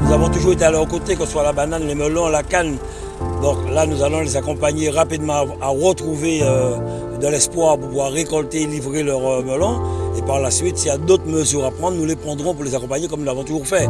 Nous avons toujours été à leur côté, que ce soit la banane, les melons, la canne. Donc là, nous allons les accompagner rapidement à retrouver euh, de l'espoir pour pouvoir récolter et livrer leurs euh, melons. Et par la suite, s'il y a d'autres mesures à prendre, nous les prendrons pour les accompagner comme nous l'avons toujours fait.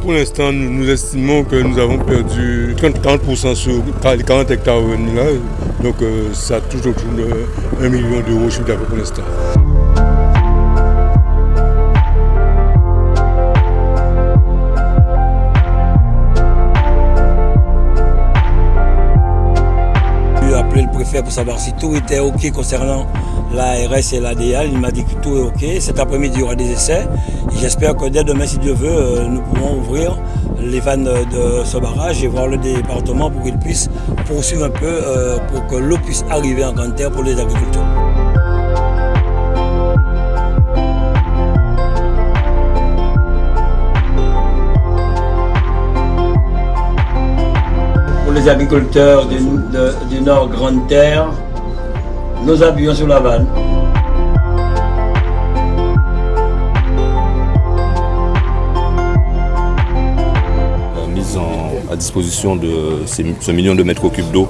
Pour l'instant, nous, estimons que nous avons perdu 30% sur les 40 hectares. Donc euh, ça touche autour de 1 million d'euros pour l'instant. Savoir si tout était OK concernant l'ARS et l'ADL. Il m'a dit que tout est OK. Cet après-midi, il y aura des essais. J'espère que dès demain, si Dieu veut, euh, nous pourrons ouvrir les vannes de ce barrage et voir le département pour qu'il puisse poursuivre un peu, euh, pour que l'eau puisse arriver en grande terre pour les agriculteurs. Les agriculteurs du, Nord Grande Terre, nous appuyons sur la vanne. La mise à disposition de ce million de mètres cubes d'eau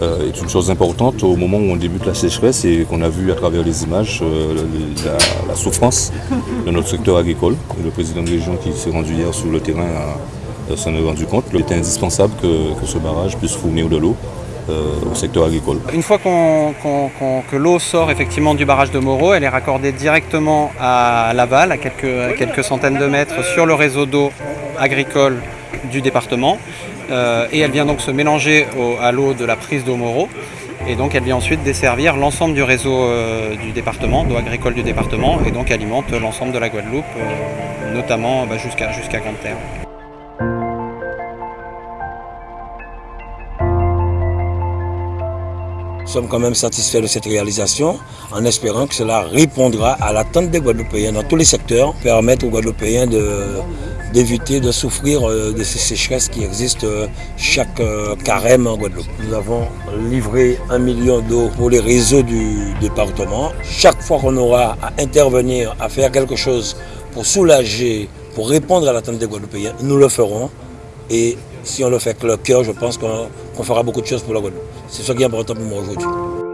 euh, est une chose importante au moment où on débute la sécheresse et qu'on a vu à travers les images euh, la, souffrance de notre secteur agricole. Le président de région qui s'est rendu hier sur le terrain s'en est rendu compte. Il était indispensable que, ce barrage puisse fournir de l'eau euh, au secteur agricole. Une fois que l'eau sort effectivement du barrage de Moreau, elle est raccordée directement à Laval, à quelques, quelques centaines de mètres sur le réseau d'eau agricole du département. Euh, et elle vient donc se mélanger à l'eau de la prise d'eau Moreau. Et donc elle vient ensuite desservir l'ensemble du réseau euh, du département, d'eau agricole du département, et donc alimente l'ensemble de la Guadeloupe, notamment bah, jusqu'à jusqu'à Grande-Terre. Nous sommes quand même satisfaits de cette réalisation en espérant que cela répondra à l'attente des Guadeloupéens dans tous les secteurs, permettre aux Guadeloupéens d'éviter de, souffrir euh, de ces sécheresses qui existent euh, chaque euh, carême en Guadeloupe. Nous avons livré un million d'eau pour les réseaux du département. Chaque fois qu'on aura à intervenir, à faire quelque chose pour soulager, pour répondre à l'attente des Guadeloupéens, nous le ferons. Et si on le fait avec le cœur, je pense qu'on fera beaucoup de choses pour la Guadeloupe. C'est ce qui est important pour moi aujourd'hui.